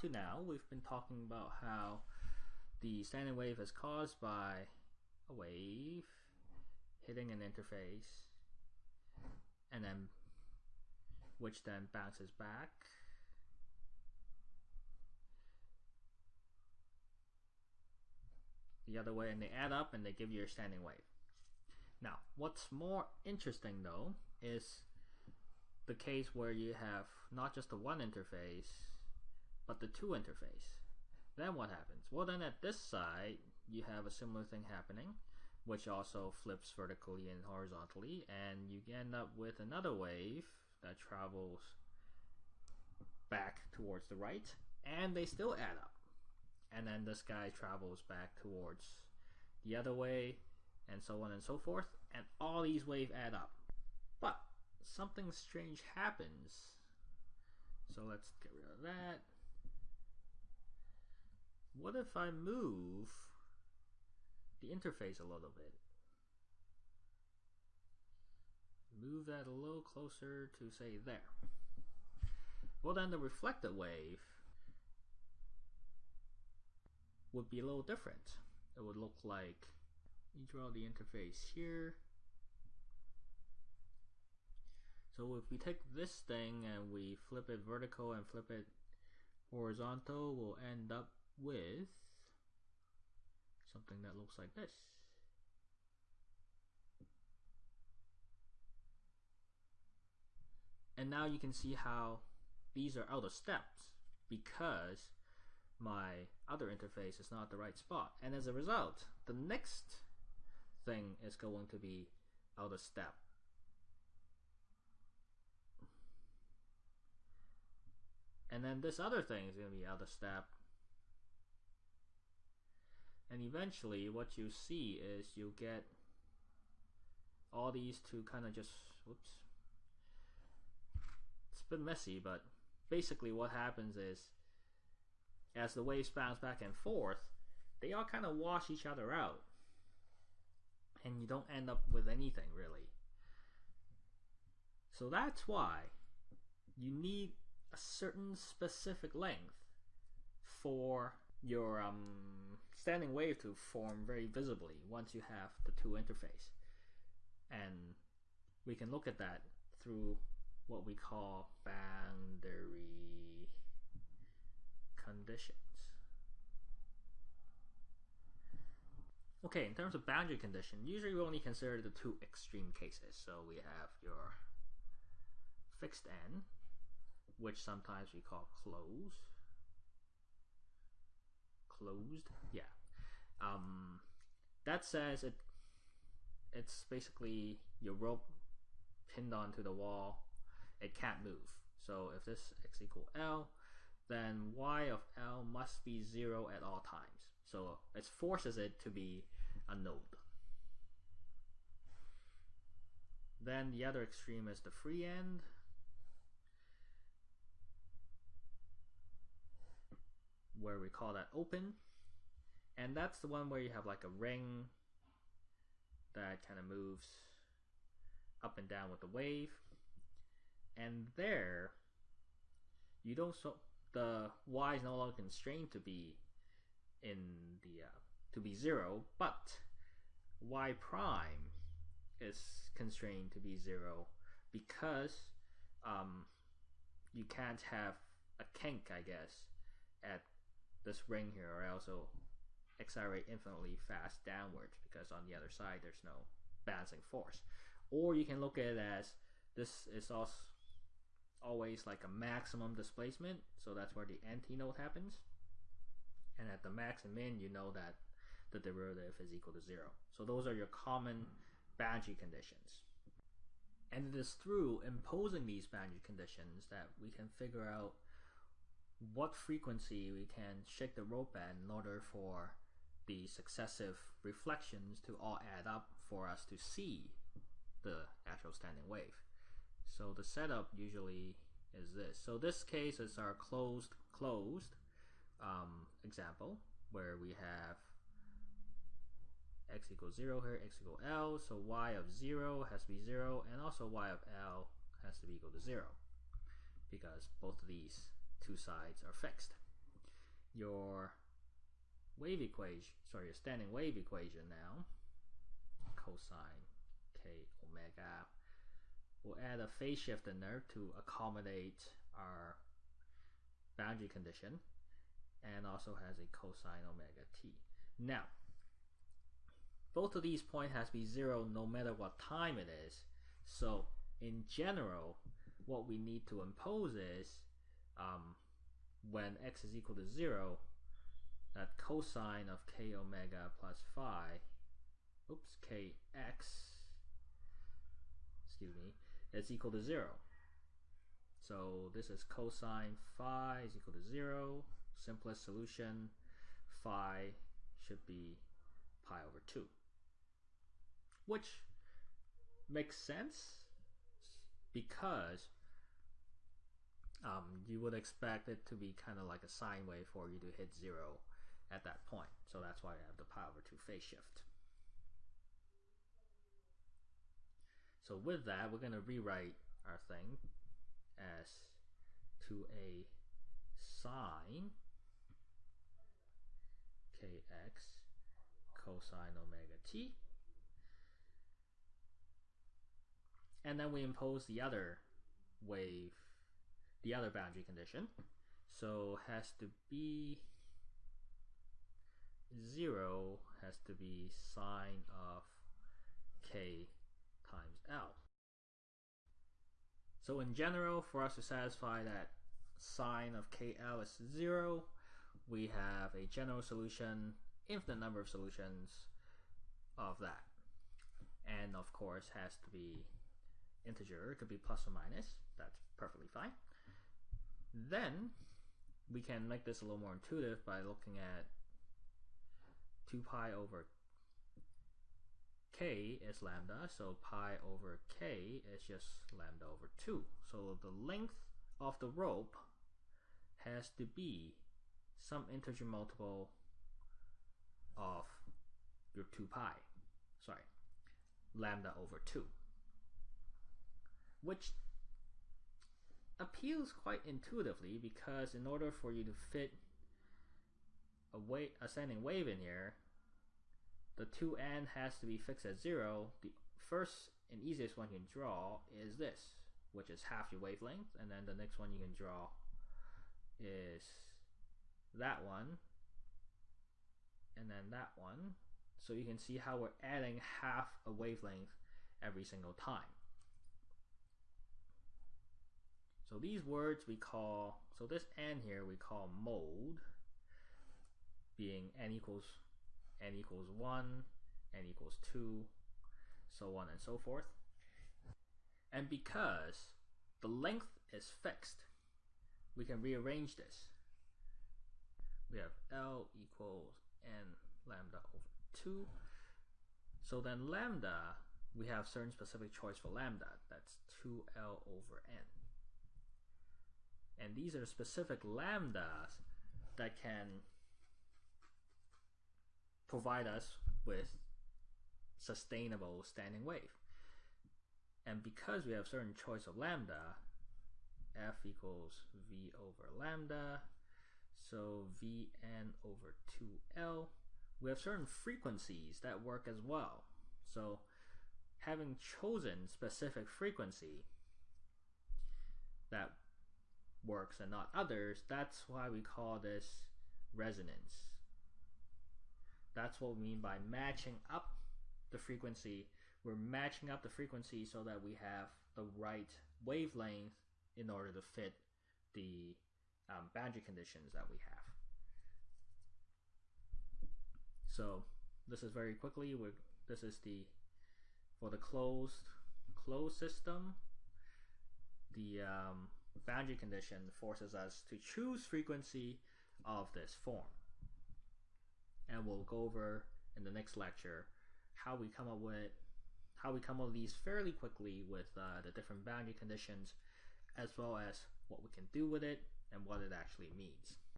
to now, we've been talking about how the standing wave is caused by a wave hitting an interface and then which then bounces back the other way and they add up and they give you your standing wave. Now, what's more interesting though is the case where you have not just the one interface, but the two interface. Then what happens? Well, then at this side, you have a similar thing happening, which also flips vertically and horizontally, and you end up with another wave that travels back towards the right, and they still add up and then this guy travels back towards the other way and so on and so forth and all these waves add up but something strange happens so let's get rid of that what if I move the interface a little bit move that a little closer to say there well then the reflected wave would be a little different. It would look like, you draw the interface here. So if we take this thing and we flip it vertical and flip it horizontal, we'll end up with something that looks like this. And now you can see how these are out of steps because my other interface is not the right spot. And as a result, the next thing is going to be out of step. And then this other thing is going to be out of step. And eventually what you see is you get all these to kind of just, whoops. It's a bit messy, but basically what happens is as the waves bounce back and forth, they all kind of wash each other out. And you don't end up with anything really. So that's why you need a certain specific length for your um, standing wave to form very visibly once you have the two interface. And we can look at that through what we call boundary conditions. Okay, in terms of boundary condition, usually we only consider the two extreme cases. So we have your fixed end, which sometimes we call closed. Closed, yeah. Um, that says it. It's basically your rope pinned onto the wall. It can't move. So if this x equal L, then y of L must be 0 at all times. So it forces it to be a node. Then the other extreme is the free end. Where we call that open. And that's the one where you have like a ring that kind of moves up and down with the wave. And there, you don't so the y is no longer constrained to be in the uh, to be zero, but y prime is constrained to be zero because um, you can't have a kink, I guess, at this ring here, or it'll accelerate infinitely fast downwards because on the other side there's no balancing force. Or you can look at it as this is also always like a maximum displacement, so that's where the antinode happens. And at the max and min, you know that the derivative is equal to zero. So those are your common boundary conditions. And it is through imposing these boundary conditions that we can figure out what frequency we can shake the rope at in order for the successive reflections to all add up for us to see the actual standing wave. So the setup usually is this. So this case is our closed closed um, example where we have x equals 0 here, x equals L, so y of 0 has to be 0, and also y of L has to be equal to 0, because both of these two sides are fixed. your wave equation, sorry, your standing wave equation now, cosine k omega. We'll add a phase shift in there to accommodate our boundary condition and also has a cosine omega t. Now, both of these points has to be zero no matter what time it is. So in general, what we need to impose is um, when x is equal to zero, that cosine of k omega plus phi, oops, kx, excuse me, is equal to zero. So this is cosine phi is equal to zero. Simplest solution, phi should be pi over 2. Which makes sense because um, you would expect it to be kind of like a sine wave for you to hit 0 at that point. So that's why I have the power 2 phase shift. So with that, we're going to rewrite our thing as to a sine kx cosine omega t. And then we impose the other wave, the other boundary condition. So has to be 0 has to be sine of k times L. So in general, for us to satisfy that sine of KL is 0, we have a general solution, infinite number of solutions of that. And of course has to be integer, it could be plus or minus, that's perfectly fine. Then we can make this a little more intuitive by looking at 2 pi over k is lambda, so pi over k is just lambda over 2. So the length of the rope has to be some integer multiple of your 2 pi, sorry, lambda over 2, which appeals quite intuitively because in order for you to fit a, wave, a standing wave in here, the 2n has to be fixed at 0. The first and easiest one you can draw is this, which is half your wavelength, and then the next one you can draw is that one, and then that one. So you can see how we're adding half a wavelength every single time. So these words we call, so this n here we call mode, being n equals n equals 1, n equals 2, so on and so forth. And because the length is fixed, we can rearrange this. We have L equals n lambda over 2. So then lambda, we have certain specific choice for lambda. That's 2L over n. And these are specific lambdas that can provide us with sustainable standing wave. And because we have certain choice of lambda, f equals v over lambda, so vn over 2l, we have certain frequencies that work as well. So having chosen specific frequency that works and not others, that's why we call this resonance. That's what we mean by matching up the frequency. We're matching up the frequency so that we have the right wavelength in order to fit the um, boundary conditions that we have. So this is very quickly. We're, this is the for the closed closed system. The um, boundary condition forces us to choose frequency of this form and we'll go over in the next lecture how we come up with how we come up with these fairly quickly with uh, the different boundary conditions as well as what we can do with it and what it actually means.